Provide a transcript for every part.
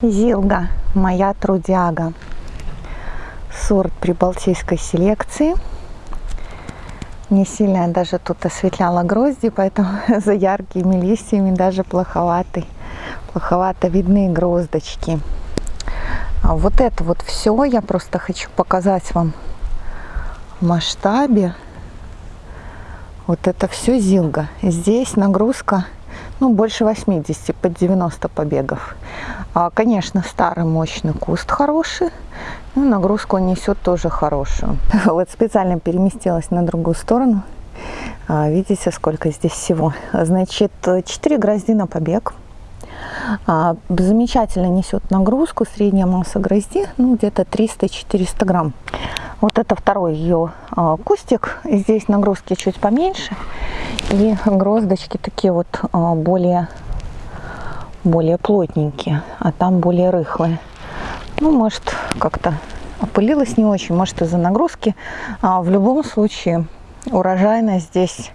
Зилга, моя трудяга. Сорт прибалтийской селекции. Не сильно я даже тут осветляла грозди, поэтому за яркими листьями даже плоховатый, плоховато видны гроздочки. А вот это вот все я просто хочу показать вам в масштабе. Вот это все зилга. Здесь нагрузка ну, больше 80, под 90 побегов. А, конечно, старый мощный куст хороший, ну, нагрузку он несет тоже хорошую. Вот специально переместилась на другую сторону. А, видите, сколько здесь всего. Значит, 4 грозди на побег. А, замечательно несет нагрузку, средняя масса грозди, ну, где-то 300-400 грамм. Вот это второй ее а, кустик. Здесь нагрузки чуть поменьше. И гроздочки такие вот а, более, более плотненькие, а там более рыхлые. Ну, может, как-то опылилась не очень, может, из-за нагрузки. А в любом случае, урожайность здесь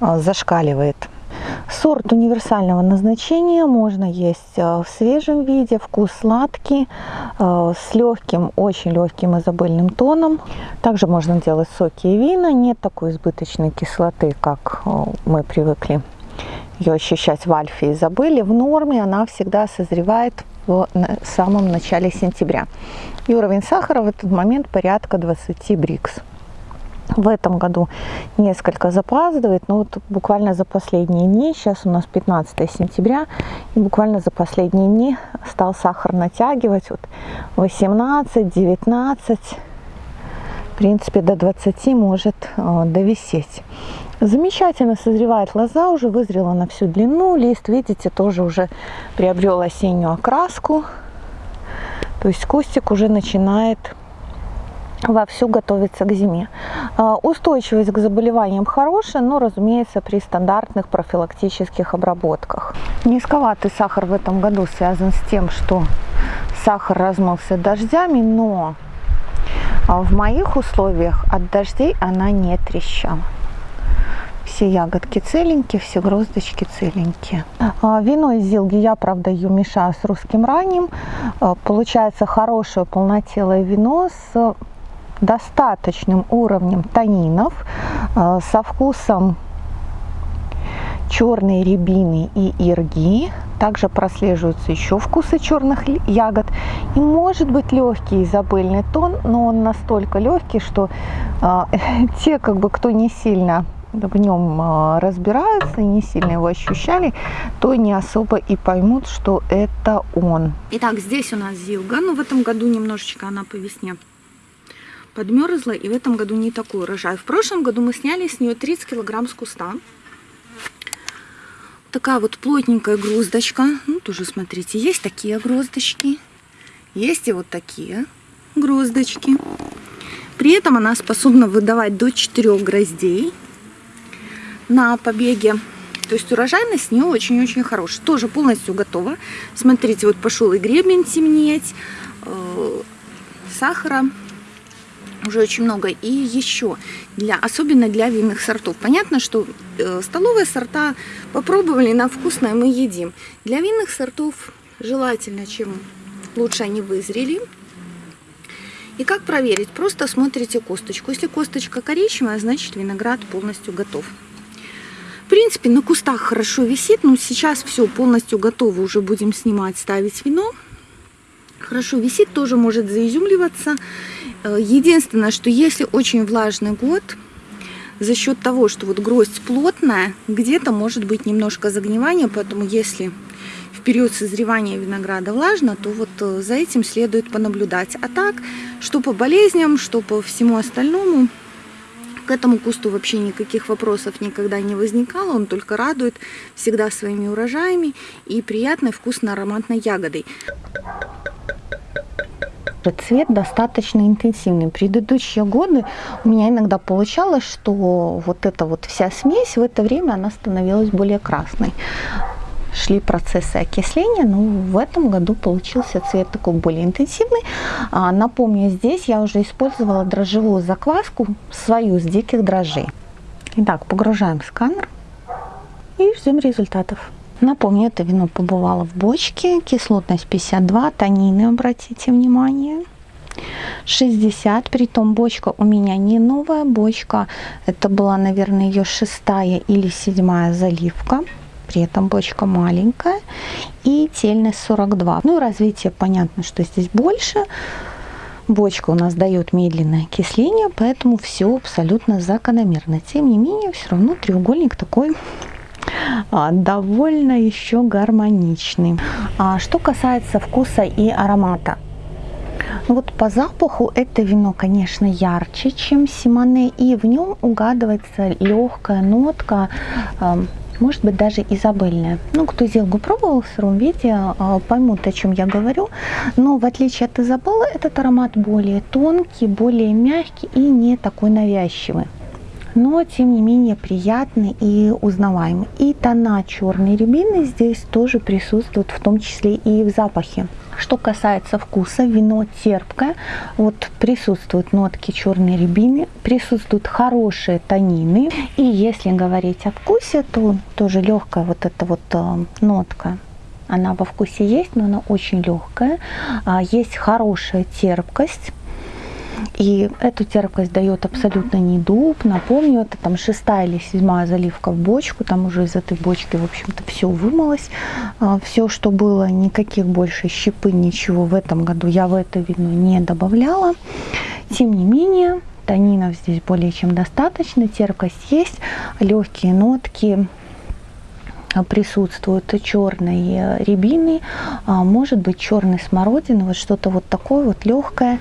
зашкаливает. Сорт универсального назначения можно есть э, в свежем виде, вкус сладкий, э, с легким, очень легким изобильным тоном. Также можно делать соки и вина, нет такой избыточной кислоты, как э, мы привыкли ее ощущать в альфе изобыли. В норме она всегда созревает в самом начале сентября. И уровень сахара в этот момент порядка 20 брикс в этом году несколько запаздывает, но вот буквально за последние дни, сейчас у нас 15 сентября, и буквально за последние дни стал сахар натягивать, вот 18, 19, в принципе до 20 может э, довисеть. Замечательно созревает лоза, уже вызрела на всю длину, лист, видите, тоже уже приобрел осеннюю окраску, то есть кустик уже начинает вовсю готовится к зиме. А, устойчивость к заболеваниям хорошая, но, разумеется, при стандартных профилактических обработках. Низковатый сахар в этом году связан с тем, что сахар размылся дождями, но в моих условиях от дождей она не трещала. Все ягодки целенькие, все гроздочки целенькие. А, вино из зилги я, правда, ее мешаю с русским ранним. А, получается хорошее полнотелое вино с достаточным уровнем танинов, э, со вкусом черной рябины и ирги. Также прослеживаются еще вкусы черных ягод. И может быть легкий изобильный тон, но он настолько легкий, что э, те, как бы, кто не сильно в нем э, разбираются и не сильно его ощущали, то не особо и поймут, что это он. Итак, здесь у нас зилга, но в этом году немножечко она по весне подмерзла, и в этом году не такой урожай. В прошлом году мы сняли с нее 30 килограмм с куста. Такая вот плотненькая гроздочка. Ну, тоже смотрите, есть такие гроздочки, есть и вот такие гроздочки. При этом она способна выдавать до 4 гроздей на побеге. То есть урожайность с нее очень-очень хорошая. Тоже полностью готова. Смотрите, вот пошел и гребень темнеть, э, сахара уже очень много. И еще, для, особенно для винных сортов. Понятно, что э, столовые сорта попробовали, на вкусное мы едим. Для винных сортов желательно, чем лучше они вызрели. И как проверить? Просто смотрите косточку. Если косточка коричневая, значит виноград полностью готов. В принципе, на кустах хорошо висит, но сейчас все полностью готово. Уже будем снимать, ставить вино. Хорошо висит, тоже может заизюмливаться. Единственное, что если очень влажный год, за счет того, что вот гроздь плотная, где-то может быть немножко загнивания, поэтому если в период созревания винограда влажно, то вот э, за этим следует понаблюдать. А так, что по болезням, что по всему остальному, к этому кусту вообще никаких вопросов никогда не возникало, он только радует всегда своими урожаями и приятной вкусно-ароматной ягодой цвет достаточно интенсивный. Предыдущие годы у меня иногда получалось, что вот эта вот вся смесь в это время она становилась более красной. Шли процессы окисления, но в этом году получился цвет такой более интенсивный. А, напомню, здесь я уже использовала дрожжевую закваску, свою с диких дрожжей. Итак, погружаем сканер и ждем результатов. Напомню, это вино побывало в бочке, кислотность 52, танины, обратите внимание. 60, притом бочка у меня не новая бочка, это была, наверное, ее шестая или седьмая заливка, при этом бочка маленькая, и тельность 42. Ну, развитие, понятно, что здесь больше, бочка у нас дает медленное окисление, поэтому все абсолютно закономерно. Тем не менее, все равно треугольник такой довольно еще гармоничный. А что касается вкуса и аромата, ну вот по запаху это вино, конечно, ярче, чем Симоне, и в нем угадывается легкая нотка, может быть даже изабельная. Ну, кто зелгу пробовал в сыром виде, а, поймут, о чем я говорю. Но в отличие от изабеллы, этот аромат более тонкий, более мягкий и не такой навязчивый но тем не менее приятный и узнаваемый. И тона черной рябины здесь тоже присутствуют, в том числе и в запахе. Что касается вкуса, вино терпкое, вот присутствуют нотки черной рябины, присутствуют хорошие танины. И если говорить о вкусе, то тоже легкая вот эта вот э, нотка она во вкусе есть, но она очень легкая. А, есть хорошая терпкость. И эту терпкость дает абсолютно не дуб. Напомню, это там шестая или седьмая заливка в бочку. Там уже из этой бочки, в общем-то, все вымылось. А, все, что было, никаких больше щепы, ничего в этом году я в это вино не добавляла. Тем не менее, танинов здесь более чем достаточно. Терпкость есть, легкие нотки присутствуют черной рябины, а, может быть черной смородины, вот что-то вот такое вот легкое.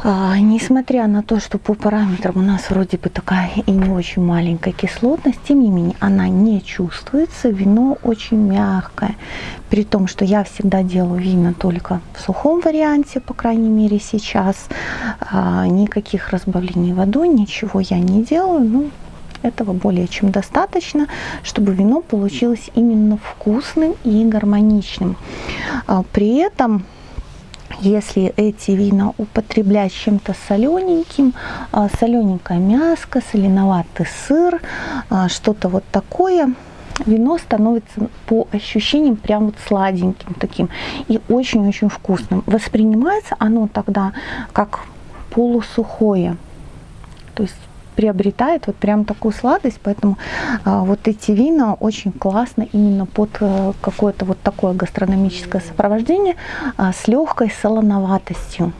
А, несмотря на то, что по параметрам у нас вроде бы такая и не очень маленькая кислотность, тем не менее она не чувствуется. Вино очень мягкое. При том, что я всегда делаю вина только в сухом варианте, по крайней мере сейчас. А, никаких разбавлений водой, ничего я не делаю. Ну, этого более чем достаточно, чтобы вино получилось именно вкусным и гармоничным. А, при этом если эти вина употреблять чем-то солененьким, а, солененькое мяско, соленоватый сыр, а, что-то вот такое, вино становится по ощущениям прям вот сладеньким таким и очень-очень вкусным. Воспринимается оно тогда как полусухое. То есть приобретает вот прям такую сладость, поэтому а, вот эти вина очень классно именно под а, какое-то вот такое гастрономическое сопровождение а, с легкой солоноватостью.